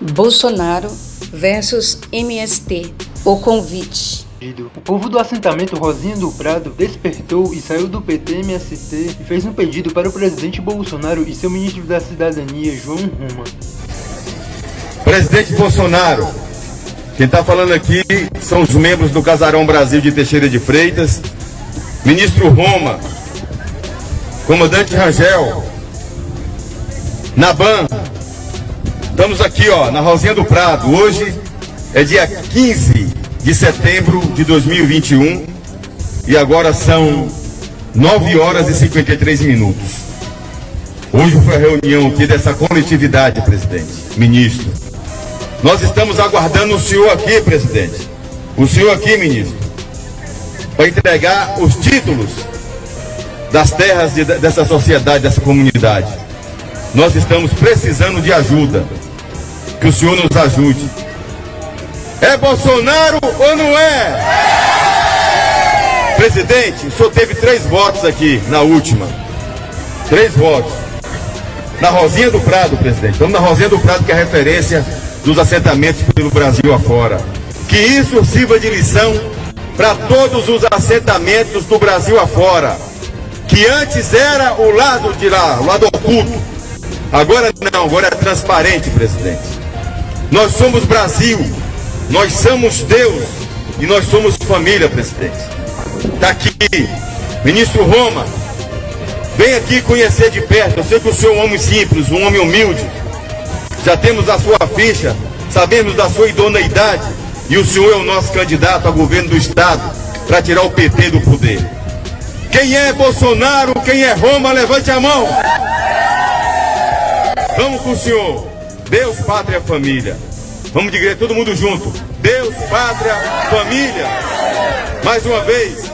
Bolsonaro versus MST. O convite. O povo do assentamento Rosinha do Prado despertou e saiu do PT-MST e fez um pedido para o presidente Bolsonaro e seu ministro da Cidadania, João Roma. Presidente Bolsonaro, quem está falando aqui são os membros do Casarão Brasil de Teixeira de Freitas, ministro Roma, comandante Rangel, Naban, estamos aqui ó, na Rosinha do Prado, hoje é dia 15 de setembro de 2021 e agora são 9 horas e 53 minutos. Hoje foi a reunião aqui dessa coletividade, presidente, ministro. Nós estamos aguardando o senhor aqui, presidente. O senhor aqui, ministro, para entregar os títulos das terras de, dessa sociedade, dessa comunidade. Nós estamos precisando de ajuda. Que o senhor nos ajude. É Bolsonaro ou não é? Presidente, o senhor teve três votos aqui na última. Três votos. Na Rosinha do Prado, presidente. Estamos na Rosinha do Prado, que é a referência dos assentamentos pelo Brasil afora. Que isso sirva de lição para todos os assentamentos do Brasil afora. Que antes era o lado de lá, o lado oculto. Agora não, agora é transparente, presidente. Nós somos Brasil. Nós somos Deus e nós somos família, presidente. Está aqui, ministro Roma, vem aqui conhecer de perto. Eu sei que o senhor é um homem simples, um homem humilde. Já temos a sua ficha, sabemos da sua idoneidade e o senhor é o nosso candidato a governo do Estado para tirar o PT do poder. Quem é Bolsonaro, quem é Roma, levante a mão. Vamos com o senhor. Deus, pátria, família. Vamos de igreja, todo mundo junto. Deus, pátria, família. Mais uma vez,